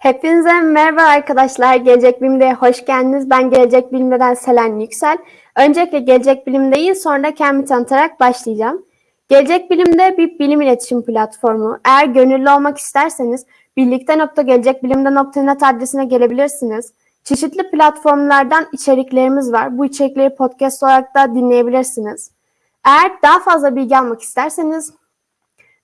Hepinize merhaba arkadaşlar. Gelecek Bilim'de hoş geldiniz. Ben Gelecek Bilim'den Selen Yüksel. Öncelikle Gelecek Bilim'deyi sonra da kendimi tanıtarak başlayacağım. Gelecek Bilim'de bir bilim iletişim platformu. Eğer gönüllü olmak isterseniz birlikte.gelecekbilimde.net adresine gelebilirsiniz. Çeşitli platformlardan içeriklerimiz var. Bu içerikleri podcast olarak da dinleyebilirsiniz. Eğer daha fazla bilgi almak isterseniz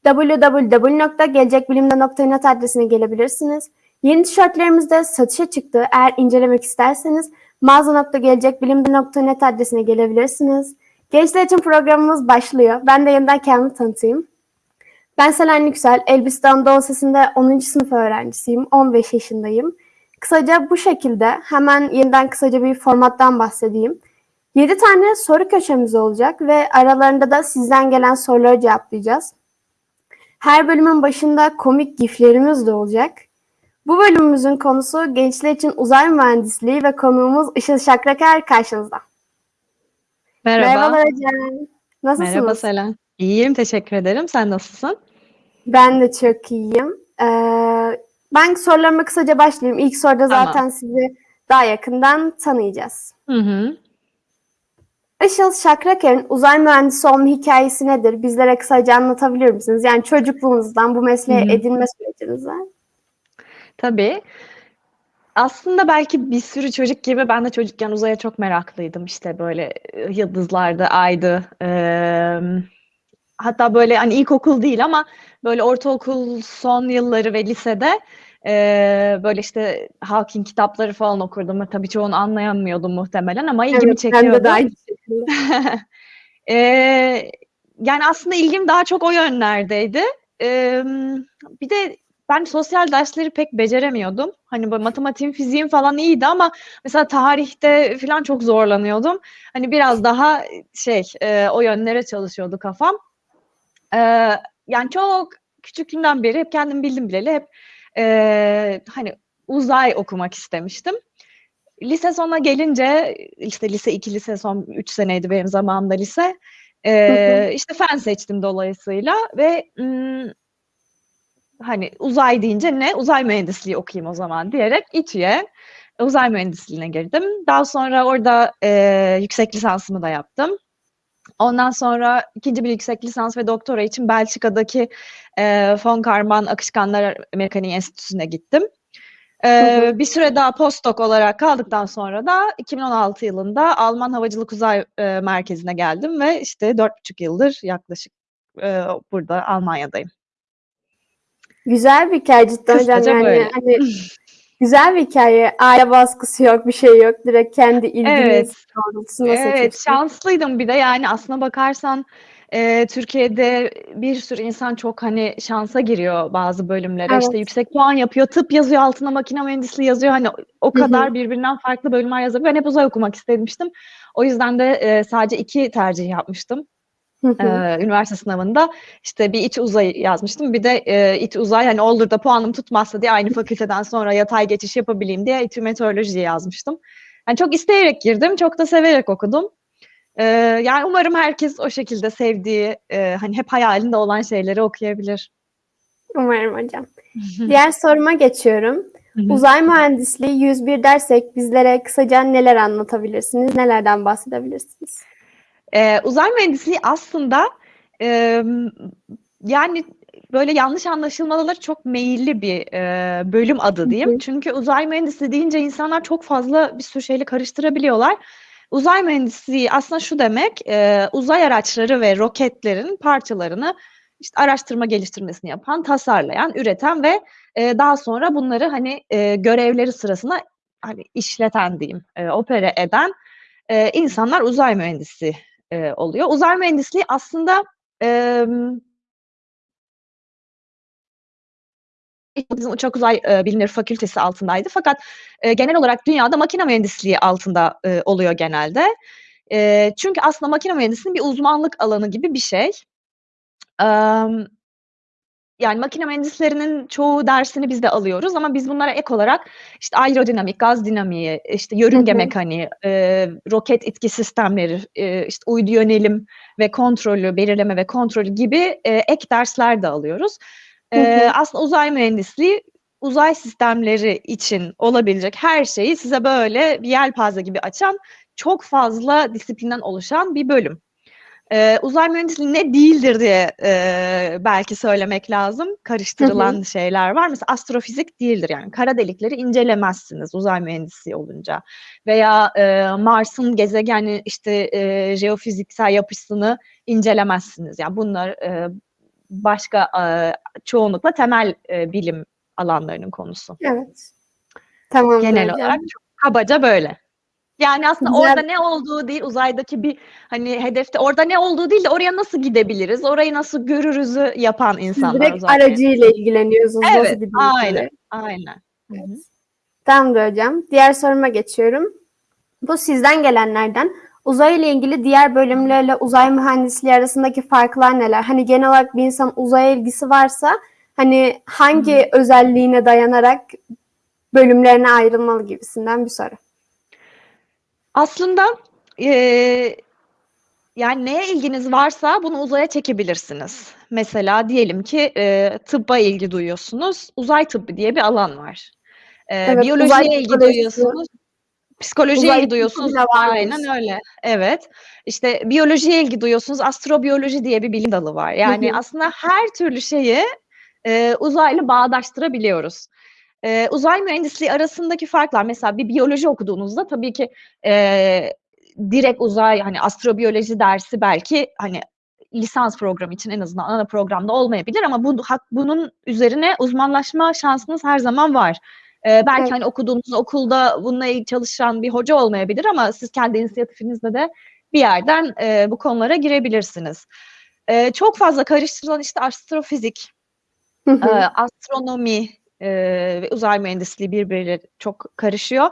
www.gelecekbilimde.net adresine gelebilirsiniz. Yeni tişörtlerimiz de satışa çıktı. Eğer incelemek isterseniz mağaza.gelecekbilimde.net adresine gelebilirsiniz. Gençler için programımız başlıyor. Ben de yeniden kendimi tanıtayım. Ben Selen Yüksel, Elbistan Anadolu Lisesi'nde 10. sınıf öğrencisiyim. 15 yaşındayım. Kısaca bu şekilde hemen yeniden kısaca bir formattan bahsedeyim. 7 tane soru köşemiz olacak ve aralarında da sizden gelen soruları cevaplayacağız. Her bölümün başında komik giflerimiz de olacak. Bu bölümümüzün konusu gençler için uzay mühendisliği ve konuğumuz Işıl Şakraker karşınızda. Merhaba. Merhabalar hocam. Nasılsınız? Merhaba Selen. İyiyim, teşekkür ederim. Sen nasılsın? Ben de çok iyiyim. Ee, ben sorularıma kısaca başlayayım. İlk soruda Tamam. zaten sizi daha yakından tanıyacağız. Hı hı. Işıl Şakraker'in uzay mühendisi olma hikayesi nedir? Bizlere kısaca anlatabilir misiniz? Yani çocukluğunuzdan bu mesleğe Hı hı. edinme sürecinizden. Tabii. Aslında belki bir sürü çocuk gibi ben de çocukken uzaya çok meraklıydım. İşte böyle e, yıldızlardı, aydı. Eee, hatta böyle hani ilkokul değil ama böyle ortaokul son yılları ve lisede eee, böyle işte Hawking kitapları falan okurdum. Tabii çoğunu anlayamıyordum muhtemelen ama ilgimi Evet, ben de çekiyordu. aynı şekilde. Eee, yani aslında ilgim daha çok o yönlerdeydi. Emm, bir de ben sosyal dersleri pek beceremiyordum. Hani böyle matematiğim, fiziğim falan iyiydi ama mesela tarihte falan çok zorlanıyordum. Hani biraz daha şey, eee, o yönlere çalışıyordu kafam. Eee, yani çok küçüklüğümden beri hep kendim bildim bileli hep eee, hani uzay okumak istemiştim. Lise sonuna gelince işte lise 2, lise son 3 seneydi benim zamanımda lise. Eee, işte fen seçtim dolayısıyla ve ımm, hani uzay deyince ne? Uzay mühendisliği okuyayım o zaman diyerek İTÜ'ye uzay mühendisliğine girdim. Daha sonra orada eee, yüksek lisansımı da yaptım. Ondan sonra ikinci bir yüksek lisans ve doktora için Belçika'daki eee Von Karman Akışkanlar Mekaniği Enstitüsü'ne gittim. Hı hı. bir süre daha postdoc olarak kaldıktan sonra da 2016 yılında Alman Havacılık Uzay eee, Merkezi'ne geldim ve işte 4,5 yıldır yaklaşık eee, burada Almanya'dayım. Güzel bir hikaye cidden hocam. Yani böyle. hani güzel bir hikaye. Aile baskısı yok, bir şey yok. Direkt kendi Evet. ilginiz doğrultusunda Evet, şanslıydım bir de yani aslına bakarsan eee, Türkiye'de bir sürü insan çok hani şansa giriyor bazı bölümlere. İşte Evet. yüksek puan yapıyor, tıp yazıyor, altına makine mühendisliği yazıyor. Hani o kadar birbirinden farklı bölümler yazabiliyor. Ben hep uzay okumak istemiştim. O yüzden de eee, sadece 2 tercih yapmıştım. Hı üniversite sınavında işte bir iç uzay yazmıştım. Bir de eee, İTÜ uzay hani olur da puanım tutmazsa diye aynı fakülteden sonra yatay geçiş yapabileyim diye İTÜ meteoroloji yazmıştım. Yani çok isteyerek girdim, çok da severek okudum. Eee, yani umarım herkes o şekilde sevdiği, eee, hani hep hayalinde olan şeyleri okuyabilir. Umarım hocam. Diğer soruma geçiyorum. Uzay mühendisliği 101 dersek bizlere kısaca neler anlatabilirsiniz? Nelerden bahsedebilirsiniz? Eee, uzay mühendisliği aslında emm, yani böyle yanlış anlaşılmalara çok meyilli bir eee, bölüm adı diyeyim. hı. Çünkü uzay mühendisliği deyince insanlar çok fazla bir sürü şeyle karıştırabiliyorlar. Uzay mühendisliği aslında şu demek, eee, uzay araçları ve roketlerin parçalarını işte araştırma geliştirmesini yapan, tasarlayan, üreten ve eee, daha sonra bunları hani eee, görevleri sırasında hani işleten diyeyim, eee, opere eden eee, insanlar uzay mühendisi eee, oluyor. Uzay mühendisliği aslında emm Bizim Uçak Uzay eee, Bilimleri Fakültesi altındaydı fakat eee, genel olarak dünyada makine mühendisliği altında eee, oluyor genelde. Eee, çünkü aslında makine mühendisliğinin bir uzmanlık alanı gibi bir şey. Emm, yani makine mühendislerinin çoğu dersini biz de alıyoruz ama biz bunlara ek olarak işte aerodinamik, gaz dinamiği, işte yörünge hı. mekaniği, eee, roket itki sistemleri, eee, işte uydu yönelim ve kontrolü, belirleme ve kontrolü gibi eee, ek dersler de alıyoruz. Hı Eee, hı. aslında uzay mühendisliği uzay sistemleri için olabilecek her şeyi size böyle bir yelpaze gibi açan çok fazla disiplinden oluşan bir bölüm. Ee, uzay mühendisliği ne değildir diye e, belki söylemek lazım. Karıştırılan şeyler var. Mesela astrofizik değildir yani. Kara delikleri incelemezsiniz uzay mühendisi olunca. Veya e, Mars'ın gezegeni işte e, jeofiziksel yapısını incelemezsiniz. Yani bunlar e, başka e, çoğunlukla temel e, bilim alanlarının konusu. Evet. Tamam. Genel olarak çok kabaca böyle. Yani aslında Güzel. orada ne olduğu değil, uzaydaki bir hani hedefte orada ne olduğu değil de oraya nasıl gidebiliriz, orayı nasıl görürüzü yapan insanlar. Direkt uzay aracıyla ilgileniyorsunuz. Evet, aynen, aynen. Hı hı. Tamamdır hocam. Diğer soruma geçiyorum. Bu sizden gelenlerden. Uzay ile ilgili diğer bölümlerle uzay mühendisliği arasındaki farklar neler? Hani genel olarak bir insan uzaya ilgisi varsa hani hangi özelliğine dayanarak bölümlerine ayrılmalı gibisinden bir soru. Aslında eee, yani neye ilginiz varsa bunu uzaya çekebilirsiniz. Mesela diyelim ki eee tıbba ilgi duyuyorsunuz. Uzay tıbbı diye bir alan var. Eee, Evet, uzay biyolojiye ilgi psikolojisi. duyuyorsunuz. Psikolojiye Uzay ilgi duyuyorsunuz. tıbbı bile varmış. Aynen öyle. Evet. İşte biyolojiye ilgi duyuyorsunuz. Astrobiyoloji diye bir bilim dalı var. Yani hı. aslında her türlü şeyi eee uzayla bağdaştırabiliyoruz. Eee, uzay mühendisliği arasındaki farklar mesela bir biyoloji okuduğunuzda tabii ki eee, direkt uzay hani astrobiyoloji dersi belki hani lisans programı için en azından ana programda olmayabilir ama bu bunun üzerine uzmanlaşma şansınız her zaman var. Eee, belki Evet. hani okuduğunuz okulda bununla çalışan bir hoca olmayabilir ama siz kendi inisiyatifinizle de bir yerden eee, bu konulara girebilirsiniz. Eee, çok fazla karıştırılan işte astrofizik. Eee, astronomi, ve uzay mühendisliği birbiriyle çok karışıyor.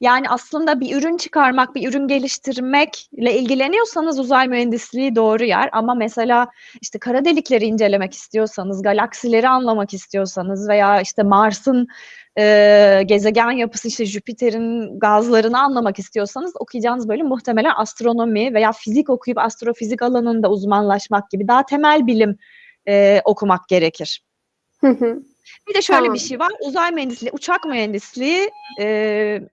Yani aslında bir ürün çıkarmak, bir ürün geliştirmekle ilgileniyorsanız uzay mühendisliği doğru yer ama mesela işte kara delikleri incelemek istiyorsanız, galaksileri anlamak istiyorsanız veya işte Mars'ın eee, gezegen yapısı, işte Jüpiter'in gazlarını anlamak istiyorsanız okuyacağınız bölüm muhtemelen astronomi veya fizik okuyup astrofizik alanında uzmanlaşmak gibi daha temel bilim eee, okumak gerekir. Hı hı. Bir de şöyle Tamam. bir şey var. Uzay mühendisliği, uçak mühendisliği eee,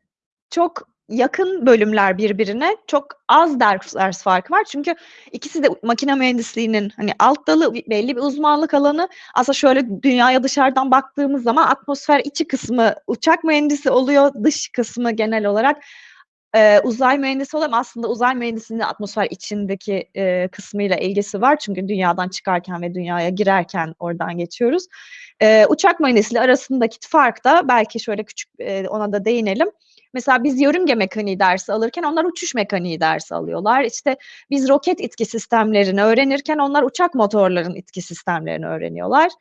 çok yakın bölümler birbirine. Çok az ders, ders farkı var. Çünkü ikisi de makine mühendisliğinin hani alt dalı belli bir uzmanlık alanı. Aslında şöyle dünyaya dışarıdan baktığımız zaman atmosfer içi kısmı uçak mühendisi oluyor. Dış kısmı genel olarak eee, uzay mühendisi ama aslında uzay mühendisliğinin atmosfer içindeki eee, kısmıyla ilgisi var. Çünkü dünyadan çıkarken ve dünyaya girerken oradan geçiyoruz. Eee, uçak mühendisliği arasındaki fark da belki şöyle küçük eee, ona da değinelim. Mesela biz yörünge mekaniği dersi alırken onlar uçuş mekaniği dersi alıyorlar. İşte biz roket itki sistemlerini öğrenirken onlar uçak motorlarının itki sistemlerini öğreniyorlar.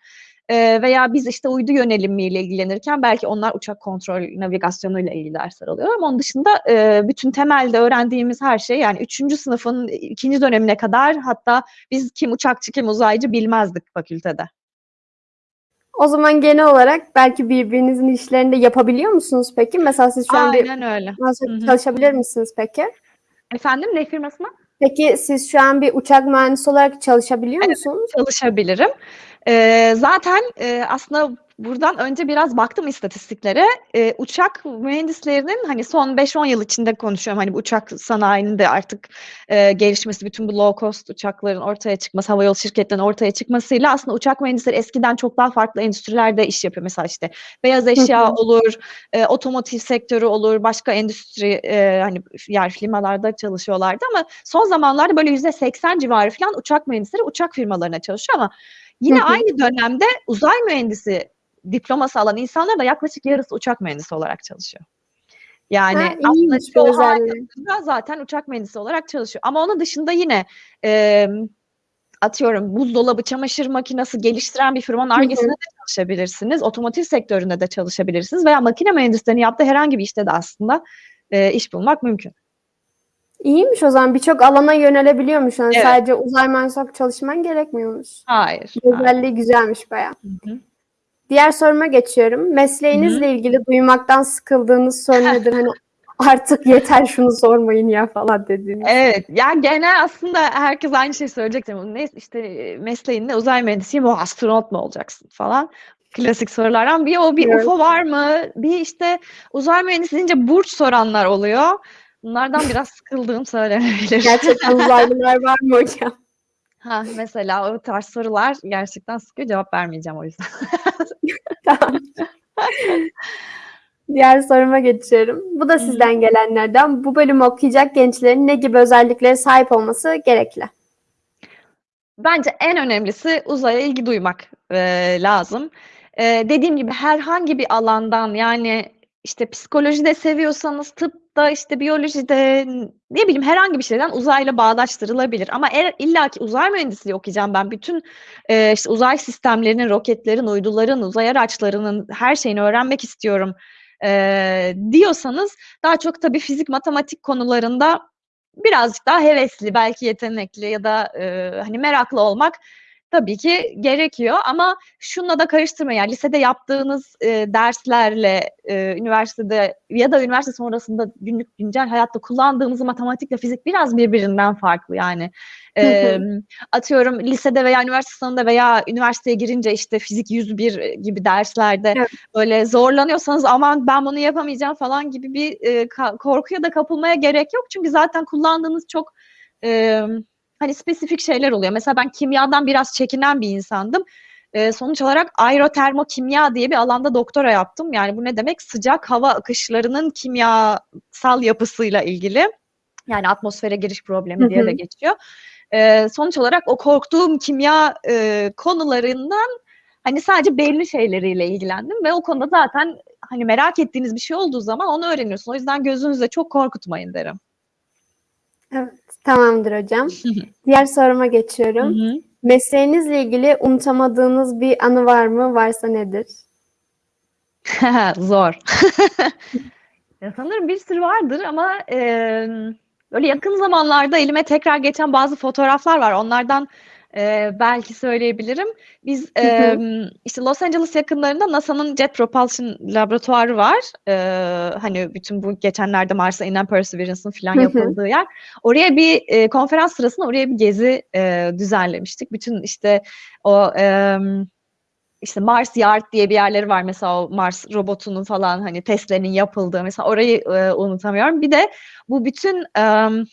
Eee, veya biz işte uydu yönelimiyle ilgilenirken belki onlar uçak kontrol navigasyonuyla ilgili dersler alıyor ama onun dışında eee, bütün temelde öğrendiğimiz her şey yani 3. sınıfın ikinci dönemine kadar hatta biz kim uçakçı kim uzaycı bilmezdik fakültede. O zaman genel olarak belki birbirinizin işlerini de yapabiliyor musunuz peki? Mesela siz şu an bir öyle. çalışabilir misiniz peki? Efendim ne firmasına? Peki siz şu an bir uçak mühendisi olarak çalışabiliyor Evet. musunuz? Çalışabilirim. Eee, zaten, eee, aslında buradan önce biraz baktım istatistiklere. Eee, uçak mühendislerinin hani son 5-10 yıl içinde konuşuyorum. Hani bu uçak sanayinin de artık, eee, gelişmesi, bütün bu low cost uçakların ortaya çıkması, havayolu şirketlerinin ortaya çıkmasıyla aslında uçak mühendisleri eskiden çok daha farklı endüstrilerde iş yapıyor. Mesela işte beyaz eşya olur, eee, otomotiv sektörü olur, başka endüstri, eee, hani yer firmalarda çalışıyorlardı ama son zamanlarda böyle %80 civarı filan uçak mühendisleri uçak firmalarına çalışıyor ama yine aynı dönemde uzay mühendisi diploması alan insanlar da yaklaşık yarısı uçak mühendisi olarak çalışıyor. Yani Ha, aslında çoğu zaten uçak mühendisi olarak çalışıyor. Ama onun dışında yine emm, atıyorum buzdolabı, çamaşır makinesi geliştiren bir firmanın. Ar-Ge'sinde de çalışabilirsiniz. Otomotiv sektöründe de çalışabilirsiniz veya makine mühendislerinin yaptığı herhangi bir işte de aslında eee, iş bulmak mümkün. İyiymiş o zaman. Birçok alana yönelebiliyormuş. Yani Evet. sadece uzay mühendisi olarak çalışman gerekmiyormuş. Hayır. Hayır. özelliği güzelmiş bayağı. Hı hı. Diğer soruma geçiyorum. Mesleğinizle ilgili duymaktan sıkıldığınız soru nedir? Hani artık yeter şunu sormayın ya falan dediğiniz. Evet, ya genel aslında herkes aynı şeyi söyleyecek. Ne işte eee, mesleğin ne uzay mühendisiyim, o astronot mu olacaksın falan. klasik sorulardan. Bir o bir Evet. UFO var mı? Bir işte uzay mühendisi deyince burç soranlar oluyor. Bunlardan biraz sıkıldığım söylenebilir. Gerçekten uzaylılar var mı hocam? Ha, mesela o tarz sorular gerçekten sıkıyor. Cevap vermeyeceğim o yüzden. Tamam. Diğer soruma geçiyorum. Bu da sizden gelenlerden. Bu bölümü okuyacak gençlerin ne gibi özelliklere sahip olması gerekli? Bence en önemlisi uzaya ilgi duymak e, lazım. E, dediğim gibi herhangi bir alandan yani işte psikolojide seviyorsanız tıpta işte biyolojide ne bileyim herhangi bir şeyden uzayla bağdaştırılabilir. Ama eğer illaki uzay mühendisliği okuyacağım ben bütün e, işte uzay sistemlerinin, roketlerin, uyduların, uzay araçlarının her şeyini öğrenmek istiyorum e, diyorsanız daha çok tabii fizik, matematik konularında birazcık daha hevesli, belki yetenekli ya da e, hani meraklı olmak tabii ki gerekiyor. Ama şununla da karıştırmayın. Yani lisede yaptığınız e, derslerle e, üniversitede ya da üniversite sonrasında günlük güncel hayatta kullandığınız matematikle fizik biraz birbirinden farklı yani. E, atıyorum lisede veya üniversite sınavında veya üniversiteye girince işte fizik 101 gibi derslerde Evet. böyle zorlanıyorsanız aman ben bunu yapamayacağım falan gibi bir e, korkuya da kapılmaya gerek yok. Çünkü zaten kullandığınız çok e, hani spesifik şeyler oluyor. Mesela ben kimyadan biraz çekinen bir insandım. E, sonuç olarak aerotermokimya diye bir alanda doktora yaptım. Yani bu ne demek? Sıcak hava akışlarının kimyasal yapısıyla ilgili. Yani atmosfere giriş problemi Hı diye de geçiyor. E, sonuç olarak o korktuğum kimya e, konularından hani sadece belli şeyleriyle ilgilendim ve o konuda zaten hani merak ettiğiniz bir şey olduğu zaman onu öğreniyorsun. O yüzden gözünüzde çok korkutmayın derim. Evet, tamamdır hocam. Diğer soruma geçiyorum. Mesleğinizle ilgili unutamadığınız bir anı var mı? Varsa nedir? Zor. Ya sanırım bir sürü vardır ama e, böyle yakın zamanlarda elime tekrar geçen bazı fotoğraflar var. Onlardan e, belki söyleyebilirim. Biz e, işte Los Angeles yakınlarında NASA'nın Jet Propulsion laboratuvarı var. E, hani bütün bu geçenlerde Mars'a inen Perseverance'ın falan yapıldığı yer. Oraya bir e, konferans sırasında oraya bir gezi e, düzenlemiştik. Bütün işte o e, işte Mars Yard diye bir yerleri var mesela o Mars robotunun falan hani testlerinin yapıldığı mesela orayı e, unutamıyorum. Bir de bu bütün em,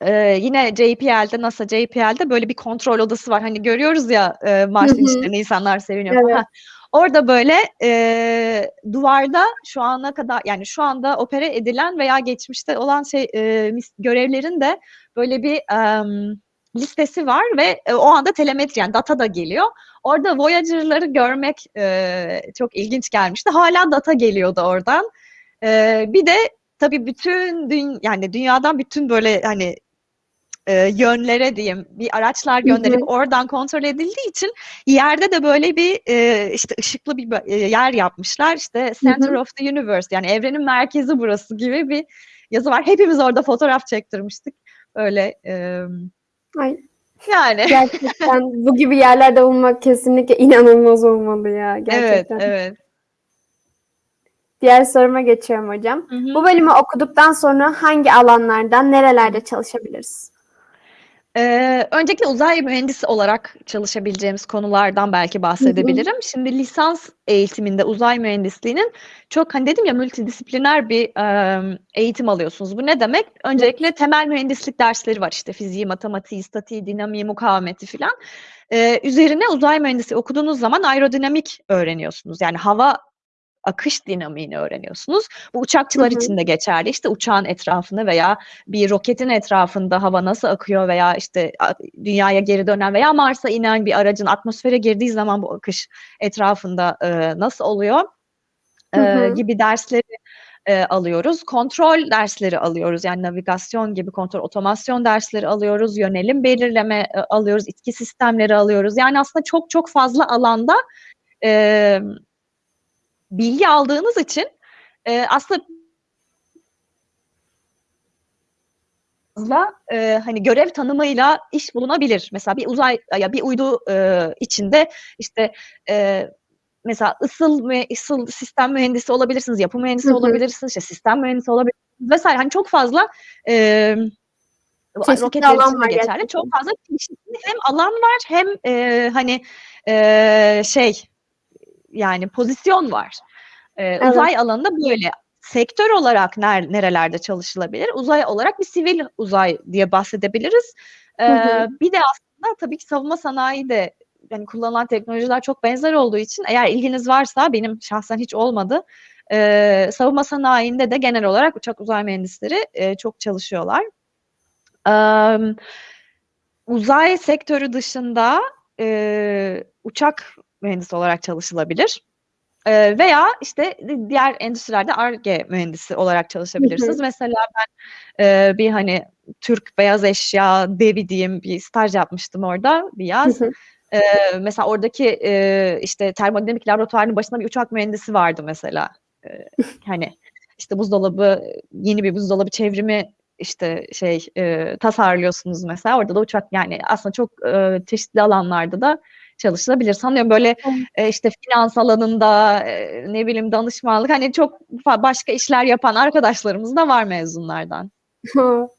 e, yine JPL'de NASA JPL'de böyle bir kontrol odası var. Hani görüyoruz ya e, Mars Hı hı. inişlerini insanlar seviniyor Evet. falan. Orada böyle e, duvarda şu ana kadar yani şu anda opere edilen veya geçmişte olan şey e, görevlerin de böyle bir em, listesi var ve e, o anda telemetri yani data da geliyor. Orada Voyager'ları görmek e, çok ilginç gelmişti. Hala data geliyordu oradan. E, bir de tabii bütün dün yani dünyadan bütün böyle hani e, yönlere diyeyim bir araçlar Hı hı. gönderip oradan kontrol edildiği için yerde de böyle bir e, işte ışıklı bir e, yer yapmışlar. İşte Center hı. of the Universe yani evrenin merkezi burası gibi bir yazı var. Hepimiz orada fotoğraf çektirmiştik. Öyle e, Ay, yani gerçekten bu gibi yerlerde bulunmak kesinlikle inanılmaz olmalı ya. evet Gerçekten. evet. Diğer soruma geçiyorum hocam. Hı hı. Bu bölümü okuduktan sonra hangi alanlardan, nerelerde çalışabiliriz? Ee, öncelikle uzay mühendisi olarak çalışabileceğimiz konulardan belki bahsedebilirim. Şimdi lisans eğitiminde uzay mühendisliğinin çok hani dedim ya multidisipliner bir e, eğitim alıyorsunuz. Bu ne demek? Öncelikle temel mühendislik dersleri var işte fiziği, matematiği, statiği, dinamiği, mukavemeti filan. Ee, üzerine uzay mühendisi okuduğunuz zaman aerodinamik öğreniyorsunuz. Yani hava akış dinamiğini öğreniyorsunuz. Bu uçakçılar için de geçerli. İşte uçağın etrafında veya bir roketin etrafında hava nasıl akıyor veya işte dünyaya geri dönen veya Mars'a inen bir aracın atmosfere girdiği zaman bu akış etrafında e, nasıl oluyor e, gibi dersleri e, alıyoruz. Kontrol dersleri alıyoruz. Yani navigasyon gibi kontrol, otomasyon dersleri alıyoruz. Yönelim belirleme e, alıyoruz. itki sistemleri alıyoruz. Yani aslında çok çok fazla alanda e, bilgi aldığınız için e, aslında fazla e, hani görev tanımıyla iş bulunabilir. Mesela bir uzay ya bir uydu e, içinde işte e, mesela ısıl ve ısıl sistem mühendisi olabilirsiniz, yapı mühendisi Hı hı. olabilirsiniz, işte sistem mühendisi olabilirsiniz vesaire. Hani çok fazla e, Çeşitli roketler alan var geçerli. gerçekten. Çok fazla hem alan var hem e, hani e, şey yani pozisyon var. Ee, Evet. Uzay alanında böyle. Sektör olarak ner, nerelerde çalışılabilir? Uzay olarak bir sivil uzay diye bahsedebiliriz. Ee, Hı hı. bir de aslında tabii ki savunma sanayi de yani kullanılan teknolojiler çok benzer olduğu için eğer ilginiz varsa benim şahsen hiç olmadı. Ee, savunma sanayinde de genel olarak uçak uzay mühendisleri e, çok çalışıyorlar. Ee, uzay sektörü dışında e, uçak mühendisi olarak çalışılabilir. Ee, veya işte diğer endüstrilerde Ar-Ge mühendisi olarak çalışabilirsiniz. Mesela ben e, bir hani Türk beyaz eşya devi diyeyim bir staj yapmıştım orada bir yaz. Hı hı. Ee, mesela oradaki e, işte termodinamik laboratuvarının başında bir uçak mühendisi vardı mesela. Ee, hani işte buzdolabı yeni bir buzdolabı çevrimi işte şey e, tasarlıyorsunuz mesela orada da uçak yani aslında çok e, çeşitli alanlarda da çalışılabilir. Sanıyorum böyle Evet. e, işte finans alanında e, ne bileyim danışmanlık hani çok başka işler yapan arkadaşlarımız da var mezunlardan.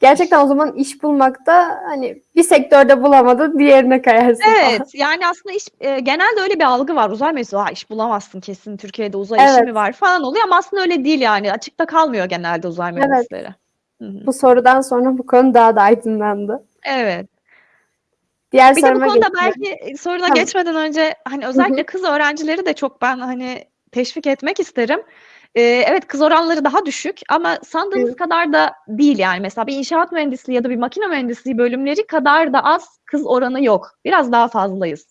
Gerçekten o zaman iş bulmakta hani bir sektörde bulamadın diğerine kayarsın falan. Evet yani aslında iş e, genelde öyle bir algı var. Uzay mühendisi iş bulamazsın kesin Türkiye'de uzay işi Evet. mi var falan oluyor ama aslında öyle değil yani. Açıkta kalmıyor genelde uzay Evet. mühendisleri. Hı hı. Bu sorudan sonra bu konu daha da aydınlandı. Evet. Diğer Bir de bu konuda geçiyorum. belki e, soruna Tamam. geçmeden önce hani Hı özellikle hı. kız öğrencileri de çok ben hani teşvik etmek isterim. Ee, evet kız oranları daha düşük ama sandığınız Evet. kadar da değil yani. Mesela bir inşaat mühendisliği ya da bir makine mühendisliği bölümleri kadar da az kız oranı yok. Biraz daha fazlayız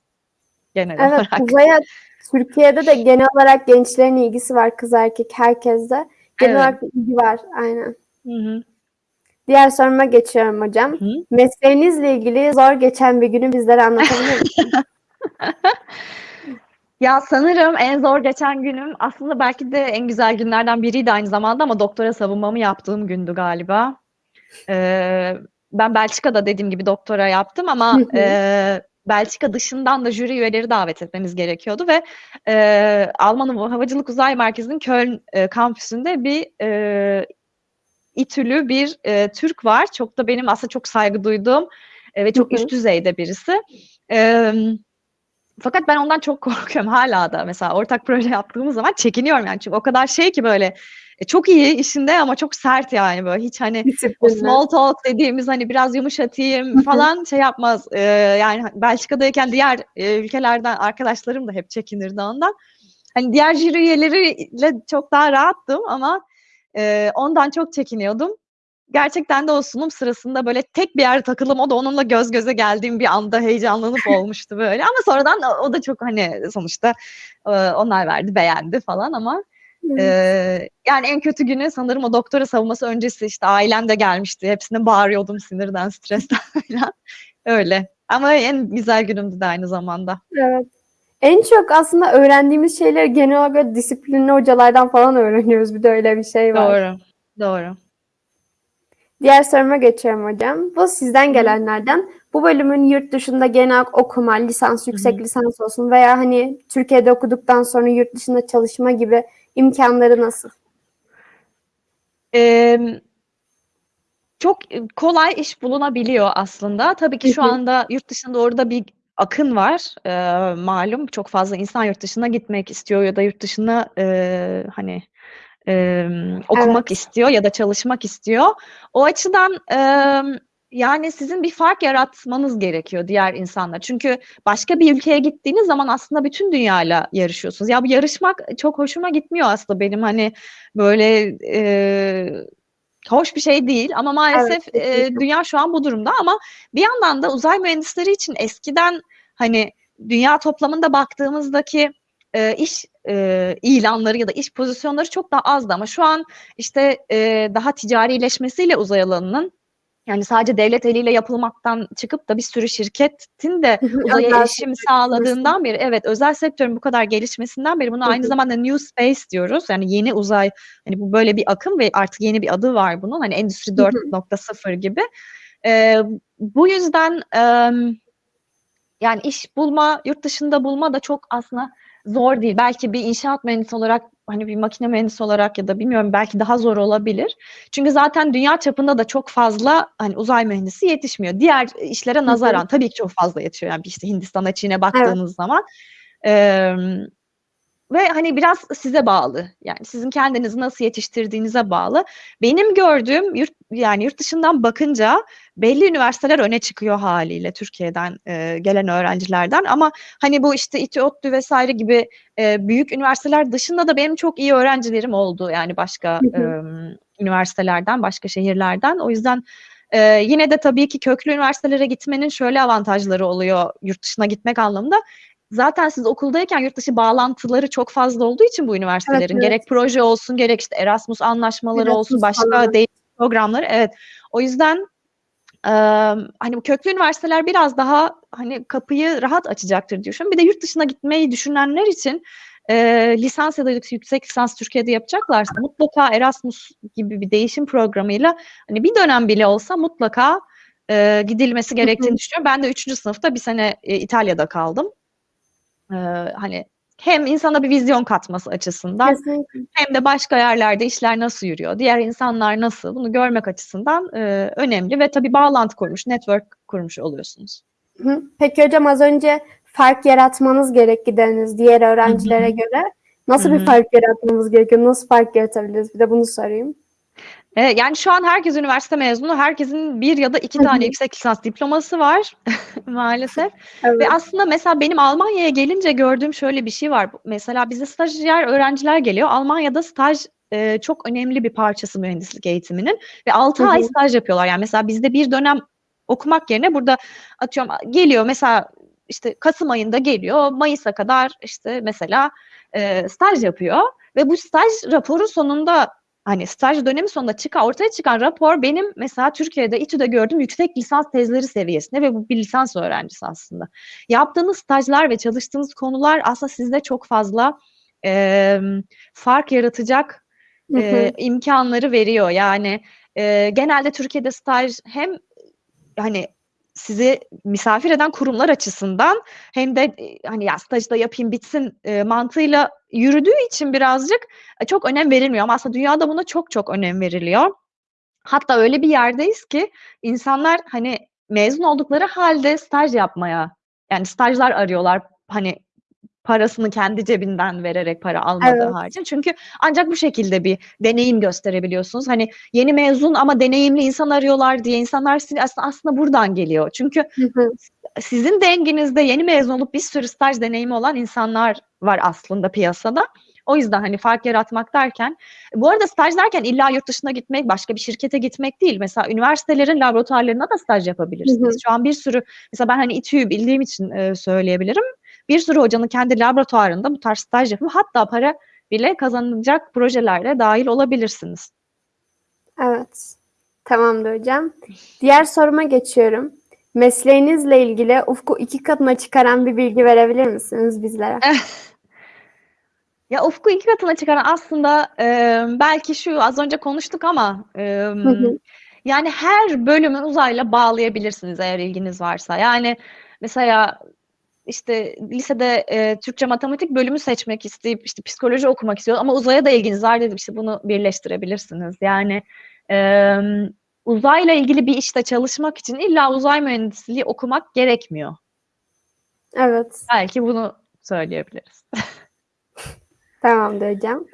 genel Evet, olarak. uzaya Türkiye'de de genel olarak gençlerin ilgisi var kız erkek herkeste. Genel Evet. olarak ilgi var aynen. Hı hı. Diğer soruma geçiyorum hocam. Hı. Mesleğinizle ilgili zor geçen bir günü bizlere anlatabilir misiniz? Ya sanırım en zor geçen günüm aslında belki de en güzel günlerden biriydi aynı zamanda ama doktora savunmamı yaptığım gündü galiba. Ee, ben Belçika'da dediğim gibi doktora yaptım ama e, Belçika dışından da jüri üyeleri davet etmemiz gerekiyordu ve e, Alman Havacılık Uzay Merkezi'nin Köln e, kampüsünde bir e, İTÜ'lü bir e, Türk var. Çok da benim aslında çok saygı duyduğum e, ve çok üst düzeyde birisi. E, fakat ben ondan çok korkuyorum hala da. Mesela ortak proje yaptığımız zaman çekiniyorum yani. Çünkü o kadar şey ki böyle e, çok iyi işinde ama çok sert yani böyle hiç hani o small talk dediğimiz hani biraz yumuşatayım falan şey yapmaz. E, yani Belçika'dayken diğer e, ülkelerden arkadaşlarım da hep çekinirdi ondan. Hani diğer jüri üyeleriyle çok daha rahattım ama e, ondan çok çekiniyordum. Gerçekten de o sunum sırasında böyle tek bir yerde takılım o da onunla göz göze geldiğim bir anda heyecanlanıp olmuştu böyle. Ama sonradan o, da çok hani sonuçta e, onlar verdi beğendi falan ama Evet. e, yani en kötü günü sanırım o doktora savunması öncesi işte ailem de gelmişti. Hepsine bağırıyordum sinirden, stresten falan. Öyle. Ama en güzel günümdü de aynı zamanda. Evet. En çok aslında öğrendiğimiz şeyleri genel olarak disiplinli hocalardan falan öğreniyoruz. Bir de öyle bir şey var. Doğru. Doğru. Diğer soruma geçiyorum hocam. Bu sizden gelenlerden. Bu bölümün yurt dışında genel okuma, lisans, yüksek lisans olsun veya hani Türkiye'de okuduktan sonra yurt dışında çalışma gibi imkanları nasıl? Emm, çok kolay iş bulunabiliyor aslında. Tabii ki şu anda yurt dışında orada bir akın var. Eee, malum çok fazla insan yurt dışına gitmek istiyor ya da yurt dışına eee, hani emm, okumak Evet. istiyor ya da çalışmak istiyor. O açıdan emm, yani sizin bir fark yaratmanız gerekiyor diğer insanlar. Çünkü başka bir ülkeye gittiğiniz zaman aslında bütün dünyayla yarışıyorsunuz. Ya bu yarışmak çok hoşuma gitmiyor aslında benim hani böyle eee, hoş bir şey değil ama Evet, maalesef eee, kesinlikle. dünya şu an bu durumda ama bir yandan da uzay mühendisleri için eskiden hani dünya toplamında baktığımızdaki eee, iş eee, ilanları ya da iş pozisyonları çok daha azdı ama şu an işte eee, daha ticarileşmesiyle uzay alanının yani sadece devlet eliyle yapılmaktan çıkıp da bir sürü şirketin de uzaya Özel erişim sağladığından beri evet özel sektörün bu kadar gelişmesinden beri buna Hı aynı zamanda New Space diyoruz. Yani yeni uzay hani bu böyle bir akım ve artık yeni bir adı var bunun. Hani Endüstri Hı hı. 4.0 gibi. Eee, bu yüzden emm, yani iş bulma, yurt dışında bulma da çok aslında zor değil. Belki bir inşaat mühendisi olarak hani bir makine mühendisi olarak ya da bilmiyorum belki daha zor olabilir. Çünkü zaten dünya çapında da çok fazla hani uzay mühendisi yetişmiyor. Diğer işlere nazaran tabii ki çok fazla yetişiyor. Yani işte Hindistan'a, Çin'e Evet. baktığınız zaman. Emm ve hani biraz size bağlı. Yani sizin kendinizi nasıl yetiştirdiğinize bağlı. Benim gördüğüm yurt yani yurt dışından bakınca belli üniversiteler öne çıkıyor haliyle Türkiye'den e, gelen öğrencilerden ama hani bu işte İTÜ, ODTÜ vesaire gibi e, büyük üniversiteler dışında da benim çok iyi öğrencilerim oldu yani başka e, üniversitelerden, başka şehirlerden. O yüzden e, yine de tabii ki köklü üniversitelere gitmenin şöyle avantajları oluyor yurt dışına gitmek anlamında. Zaten siz okuldayken yurt dışı bağlantıları çok fazla olduğu için bu üniversitelerin evet. gerek proje olsun gerek işte Erasmus anlaşmaları Erasmus olsun başka falan. programları evet. O yüzden e, hani bu köklü üniversiteler biraz daha hani kapıyı rahat açacaktır düşünüyorum. Bir de yurt dışına gitmeyi düşünenler için e, lisans ya da yüksek lisans Türkiye'de yapacaklarsa mutlaka Erasmus gibi bir değişim programıyla hani bir dönem bile olsa mutlaka e, gidilmesi gerektiğini düşünüyorum. Ben de üçüncü sınıfta bir sene e, İtalya'da kaldım. E, hani hem insana bir vizyon katması açısından Kesinlikle. hem de başka yerlerde işler nasıl yürüyor, diğer insanlar nasıl bunu görmek açısından e, önemli ve tabii bağlantı kurmuş, network kurmuş oluyorsunuz. Hı. Peki hocam az önce fark yaratmanız gerek gideriniz diğer öğrencilere göre. Nasıl Hı bir fark yaratmamız gerekiyor? Nasıl fark yaratabiliriz? Bir de bunu sorayım. E, yani şu an herkes üniversite mezunu, herkesin bir ya da iki tane yüksek lisans diploması var maalesef. Evet. Ve aslında mesela benim Almanya'ya gelince gördüğüm şöyle bir şey var. Mesela bize stajyer öğrenciler geliyor. Almanya'da staj e, çok önemli bir parçası mühendislik eğitiminin ve 6 Hı ay staj yapıyorlar. Yani mesela bizde bir dönem okumak yerine burada atıyorum geliyor mesela işte Kasım ayında geliyor. Mayıs'a kadar işte mesela e, staj yapıyor ve bu staj raporu sonunda hani staj dönemi sonunda çıkan ortaya çıkan rapor benim mesela Türkiye'de İTÜ'de gördüğüm yüksek lisans tezleri seviyesinde ve bu bir lisans öğrencisi aslında. Yaptığınız stajlar ve çalıştığınız konular aslında sizde çok fazla e, fark yaratacak Hı e, hı. imkanları veriyor. Yani e, genelde Türkiye'de staj hem hani sizi misafir eden kurumlar açısından hem de e, hani ya stajı da yapayım bitsin e, mantığıyla yürüdüğü için birazcık e, çok önem verilmiyor ama aslında dünyada buna çok çok önem veriliyor. Hatta öyle bir yerdeyiz ki insanlar hani mezun oldukları halde staj yapmaya yani stajlar arıyorlar hani parasını kendi cebinden vererek para almadığı Evet. haricinde. Çünkü ancak bu şekilde bir deneyim gösterebiliyorsunuz. Hani yeni mezun ama deneyimli insan arıyorlar diye insanlar aslında, aslında buradan geliyor. Çünkü Hı hı. sizin denginizde yeni mezun olup bir sürü staj deneyimi olan insanlar var aslında piyasada. O yüzden hani fark yaratmak derken, bu arada staj derken illa yurt dışına gitmek, başka bir şirkete gitmek değil. Mesela üniversitelerin laboratuvarlarına da staj yapabilirsiniz. Hı hı. Şu an bir sürü, mesela ben hani İTÜ'yü bildiğim için e, söyleyebilirim. Bir sürü hocanın kendi laboratuvarında bu tarz staj yapıp hatta para bile kazanılacak projelerde dahil olabilirsiniz. Evet. Tamamdır hocam. Diğer soruma geçiyorum. Mesleğinizle ilgili ufku iki katına çıkaran bir bilgi verebilir misiniz bizlere? Ya ufku iki katına çıkaran aslında e, belki şu az önce konuştuk ama e, Hı hı. yani her bölümü uzayla bağlayabilirsiniz eğer ilginiz varsa. Yani mesela işte lisede e, Türkçe matematik bölümü seçmek isteyip işte psikoloji okumak istiyor ama uzaya da ilginiz var dedim işte bunu birleştirebilirsiniz. Yani e, uzayla ilgili bir işte çalışmak için illa uzay mühendisliği okumak gerekmiyor. Evet. Belki bunu söyleyebiliriz. Tamamdır hocam.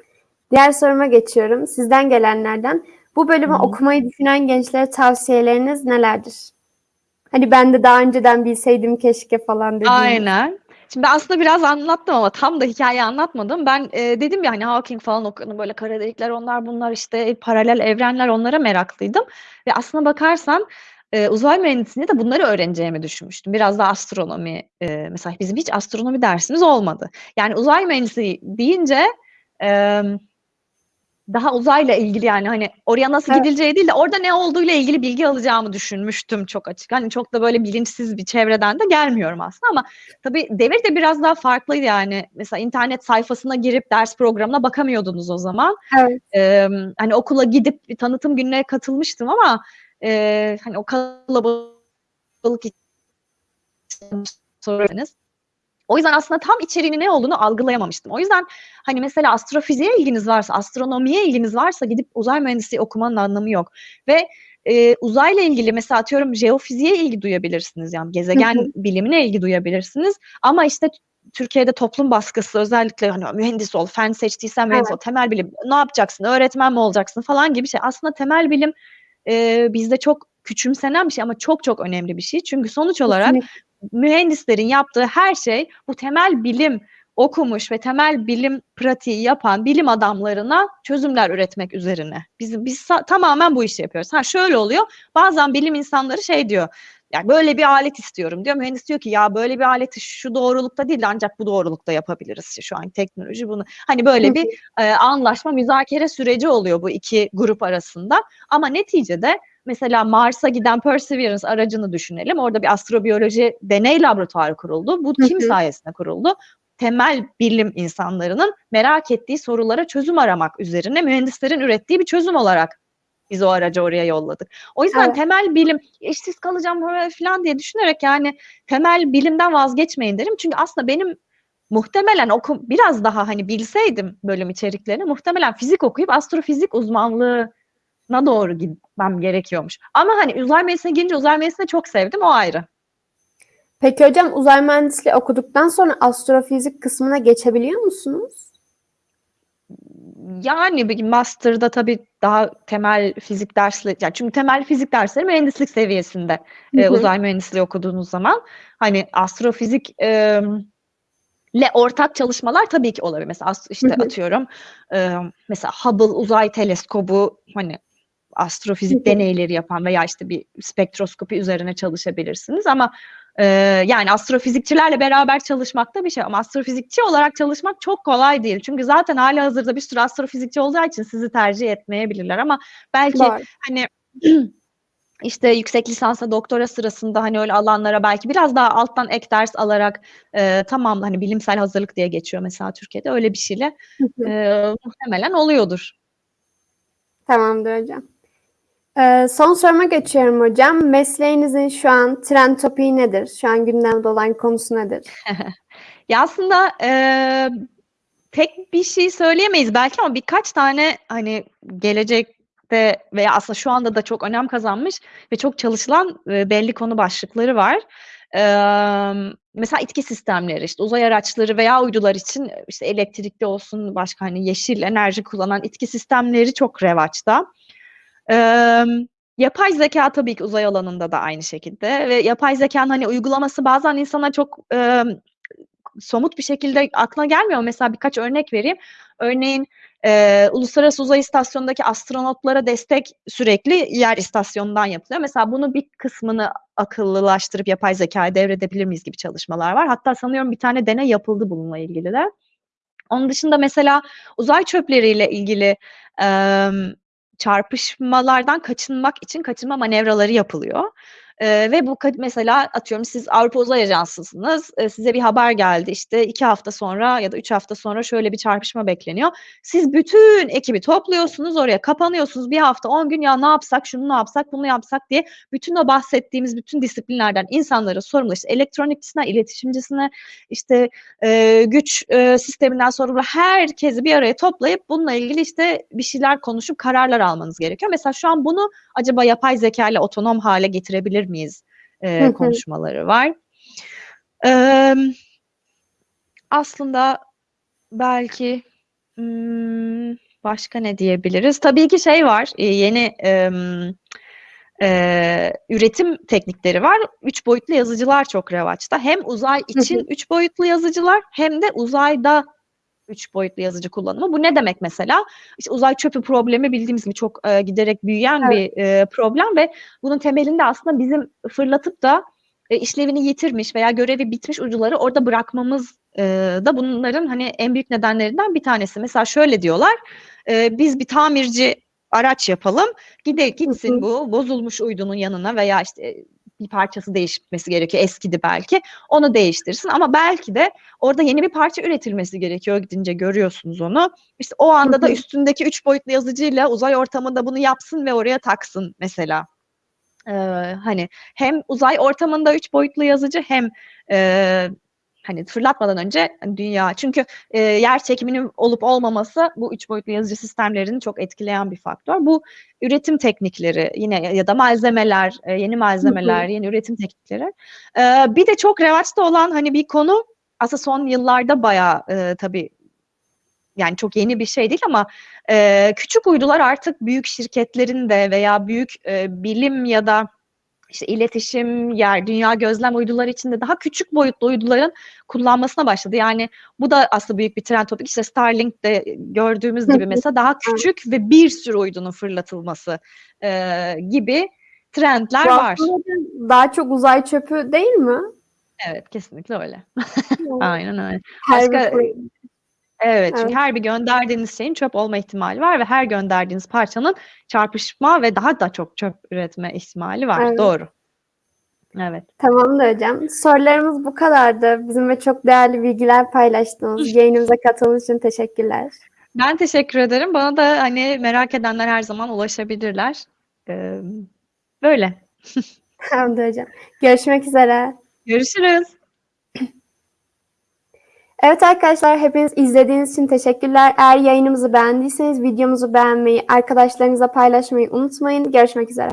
Diğer soruma geçiyorum. Sizden gelenlerden. Bu bölümü Hı okumayı düşünen gençlere tavsiyeleriniz nelerdir? Hani ben de daha önceden bilseydim keşke falan dediğiniz. Aynen. Şimdi aslında biraz anlattım ama tam da hikaye anlatmadım. Ben e, dedim ya hani Hawking falan okudum böyle kara delikler onlar bunlar işte paralel evrenler onlara meraklıydım. Ve aslına bakarsan e, uzay mühendisliğinde de bunları öğreneceğimi düşünmüştüm. Biraz da astronomi e, mesela bizim hiç astronomi dersimiz olmadı. Yani uzay mühendisliği deyince e, daha uzayla ilgili yani hani oraya nasıl Evet. gidileceği değil de orada ne olduğuyla ilgili bilgi alacağımı düşünmüştüm çok açık. Hani çok da böyle bilinçsiz bir çevreden de gelmiyorum aslında ama tabii devir de biraz daha farklıydı yani. Mesela internet sayfasına girip ders programına bakamıyordunuz o zaman. Evet. Ee, hani okula gidip bir tanıtım gününe katılmıştım ama e, hani o kalabalık sorarsanız o yüzden aslında tam içeriğinin ne olduğunu algılayamamıştım. O yüzden hani mesela astrofiziğe ilginiz varsa, astronomiye ilginiz varsa gidip uzay mühendisliği okumanın anlamı yok. Ve e, uzayla ilgili mesela atıyorum jeofiziğe ilgi duyabilirsiniz. Yani gezegen bilimine ilgi duyabilirsiniz. Ama işte Türkiye'de toplum baskısı özellikle hani mühendis ol, fen seçtiysen mühendis ol, Evet. temel bilim ne yapacaksın, öğretmen mi olacaksın falan gibi şey. Aslında temel bilim e, bizde çok küçümsenen bir şey ama çok çok önemli bir şey. Çünkü sonuç olarak Kesinlikle. Mühendislerin yaptığı her şey bu temel bilim okumuş ve temel bilim pratiği yapan bilim adamlarına çözümler üretmek üzerine. Biz biz tamamen bu işi yapıyoruz. Ha şöyle oluyor. Bazen bilim insanları şey diyor. Yani böyle bir alet istiyorum diyor. Mühendis diyor ki ya böyle bir aleti şu doğrulukta değil de ancak bu doğrulukta yapabiliriz şu an teknoloji bunu. Hani böyle bir e, anlaşma, müzakere süreci oluyor bu iki grup arasında. Ama neticede mesela Mars'a giden Perseverance aracını düşünelim. Orada bir astrobiyoloji deney laboratuvarı kuruldu. Bu kim sayesinde kuruldu? Temel bilim insanlarının merak ettiği sorulara çözüm aramak üzerine mühendislerin ürettiği bir çözüm olarak biz o aracı oraya yolladık. O yüzden Evet. temel bilim işsiz kalacağım falan diye düşünerek yani temel bilimden vazgeçmeyin derim. Çünkü aslında benim muhtemelen oku biraz daha hani bilseydim bölüm içeriklerini muhtemelen fizik okuyup astrofizik uzmanlığına doğru gitmem gerekiyormuş. Ama hani uzay mühendisliğine girince uzay mühendisliğini çok sevdim o ayrı. Peki hocam uzay mühendisliği okuduktan sonra astrofizik kısmına geçebiliyor musunuz? Yani bir master'da tabii daha temel fizik dersleri, yani çünkü temel fizik dersleri mühendislik seviyesinde Hı e, hı. uzay mühendisliği okuduğunuz zaman hani astrofizik e, le ortak çalışmalar tabii ki olabilir. Mesela işte Hı hı. atıyorum e, mesela Hubble uzay teleskobu hani astrofizik deneyleri yapan veya işte bir spektroskopi üzerine çalışabilirsiniz ama e, yani astrofizikçilerle beraber çalışmak da bir şey ama astrofizikçi olarak çalışmak çok kolay değil. Çünkü zaten hali hazırda bir sürü astrofizikçi olacağı için sizi tercih etmeyebilirler ama belki Doğru. hani işte yüksek lisansa doktora sırasında hani öyle alanlara belki biraz daha alttan ek ders alarak e, tamam hani bilimsel hazırlık diye geçiyor mesela Türkiye'de öyle bir şeyle e, muhtemelen oluyordur. Tamamdır hocam. Ee, son soruma geçiyorum hocam. Mesleğinizin şu an trend topiği nedir? Şu an gündemde olan konusu nedir? Ya aslında e, tek bir şey söyleyemeyiz belki ama birkaç tane hani gelecekte veya aslında şu anda da çok önem kazanmış ve çok çalışılan e, belli konu başlıkları var. E, mesela itki sistemleri, işte uzay araçları veya uydular için işte elektrikli olsun başka hani yeşil enerji kullanan itki sistemleri çok revaçta. Yapay zeka tabii ki uzay alanında da aynı şekilde ve yapay zekanın hani uygulaması bazen insana çok e, somut bir şekilde aklına gelmiyor. Mesela birkaç örnek vereyim. Örneğin e, Uluslararası Uzay İstasyonu'ndaki astronotlara destek sürekli yer istasyonundan yapılıyor. Mesela bunu bir kısmını akıllılaştırıp yapay zekaya devredebilir miyiz gibi çalışmalar var. Hatta sanıyorum bir tane deney yapıldı bununla ilgili de. Onun dışında mesela uzay çöpleriyle ilgili e, çarpışmalardan kaçınmak için kaçınma manevraları yapılıyor. Ee, ve bu mesela atıyorum siz Avrupa Uzay Ajansı'sınız. Ee, size bir haber geldi işte iki hafta sonra ya da üç hafta sonra şöyle bir çarpışma bekleniyor. Siz bütün ekibi topluyorsunuz oraya kapanıyorsunuz bir hafta on gün ya ne yapsak şunu ne yapsak bunu yapsak diye bütün o bahsettiğimiz bütün disiplinlerden insanları sorumlu işte elektronikçisine, iletişimcisine işte e, güç e, sisteminden sorumlu herkesi bir araya toplayıp bununla ilgili işte bir şeyler konuşup kararlar almanız gerekiyor. Mesela şu an bunu acaba yapay zeka ile otonom hale getirebilir miyiz e, Hı hı. konuşmaları var. E, aslında belki hmm, başka ne diyebiliriz? Tabii ki şey var, e, yeni e, e, üretim teknikleri var. Üç boyutlu yazıcılar çok revaçta. Hem uzay için üç boyutlu yazıcılar hem de uzayda üç boyutlu yazıcı kullanımı. Bu ne demek mesela? İşte uzay çöpü problemi bildiğimiz gibi çok e, giderek büyüyen Evet. bir e, problem ve bunun temelinde aslında bizim fırlatıp da e, işlevini yitirmiş veya görevi bitmiş ucuları orada bırakmamız e, da bunların hani en büyük nedenlerinden bir tanesi. Mesela şöyle diyorlar, e, biz bir tamirci araç yapalım, gide gitsin bu bozulmuş uydunun yanına veya işte bir parçası değişmesi gerekiyor, eskidi belki, onu değiştirsin ama belki de orada yeni bir parça üretilmesi gerekiyor gidince görüyorsunuz onu. İşte o anda da üstündeki üç boyutlu yazıcıyla uzay ortamında bunu yapsın ve oraya taksın mesela. Ee, hani hem uzay ortamında üç boyutlu yazıcı hem e, hani fırlatmadan önce hani dünya çünkü e, yer çekiminin olup olmaması bu üç boyutlu yazıcı sistemlerini çok etkileyen bir faktör. Bu üretim teknikleri yine ya da malzemeler, e, yeni malzemeler, yeni üretim teknikleri. Ee, bir de çok revaçta olan hani bir konu aslında son yıllarda bayağı e, tabii yani çok yeni bir şey değil ama e, küçük uydular artık büyük şirketlerin de veya büyük e, bilim ya da işte iletişim, yer, dünya gözlem uyduları içinde daha küçük boyutlu uyduların kullanmasına başladı. Yani bu da aslında büyük bir trend topik. İşte Starlink'te gördüğümüz gibi mesela daha küçük ve bir sürü uydunun fırlatılması e, gibi trendler Bu var. daha çok uzay çöpü değil mi? Evet, kesinlikle öyle. Aynen öyle. Her Başka-. Evet, çünkü Evet. her bir gönderdiğiniz şeyin çöp olma ihtimali var ve her gönderdiğiniz parçanın çarpışma ve daha da çok çöp üretme ihtimali var. Evet. Doğru. Evet. Tamamdır hocam. Sorularımız bu kadardı. Bizimle çok değerli bilgiler paylaştınız. Yayınımıza katıldığınız için teşekkürler. Ben teşekkür ederim. Bana da hani merak edenler her zaman ulaşabilirler. Ee, böyle. Tamamdır hocam. Görüşmek üzere. Görüşürüz. Evet arkadaşlar hepiniz izlediğiniz için teşekkürler. Eğer yayınımızı beğendiyseniz videomuzu beğenmeyi, arkadaşlarınızla paylaşmayı unutmayın. Görüşmek üzere.